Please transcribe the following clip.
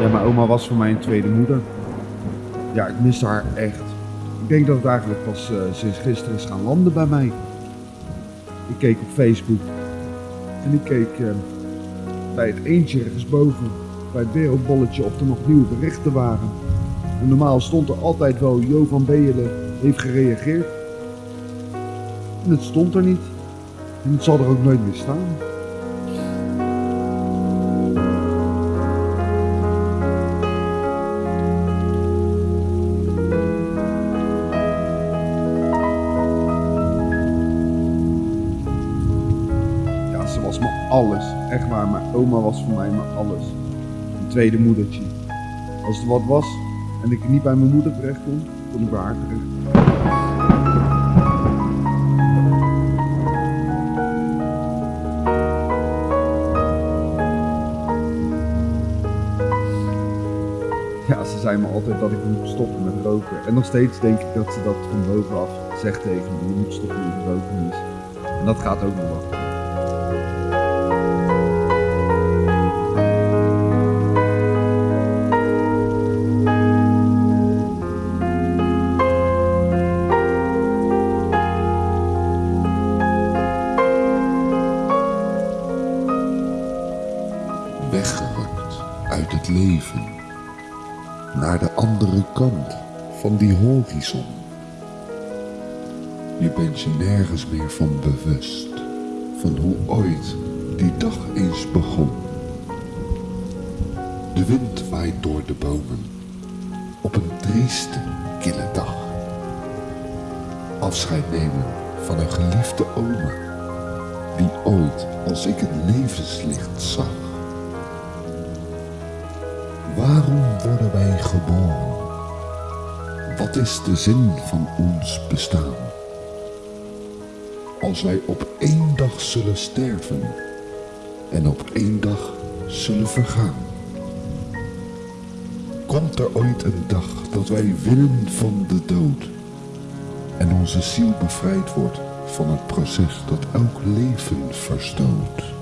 Ja, mijn oma was voor mij een tweede moeder. Ja, ik miste haar echt. Ik denk dat het eigenlijk pas eh, sinds gisteren is gaan landen bij mij. Ik keek op Facebook en ik keek eh, bij het eentje ergens boven, bij het wereldbolletje, of er nog nieuwe berichten waren. En normaal stond er altijd wel Jo van Beelen heeft gereageerd. En het stond er niet. En het zal er ook nooit meer staan. Was me alles. Echt waar, mijn oma was voor mij mijn alles. Een tweede moedertje. Als er wat was en ik niet bij mijn moeder terecht kon, kon ik bij haar terecht. Ja, ze zei me altijd dat ik moet stoppen met roken. En nog steeds denk ik dat ze dat van bovenaf zegt tegen me. Je moet stoppen met roken. En dat gaat ook nog wel. Weggerukt uit het leven, naar de andere kant van die horizon. Je bent je nergens meer van bewust, van hoe ooit die dag eens begon. De wind waait door de bomen, op een trieste, kille dag. Afscheid nemen van een geliefde oma, die ooit als ik het levenslicht zag. Waarom worden wij geboren? Wat is de zin van ons bestaan? Als wij op één dag zullen sterven en op één dag zullen vergaan. Komt er ooit een dag dat wij winnen van de dood en onze ziel bevrijd wordt van het proces dat elk leven verstoot?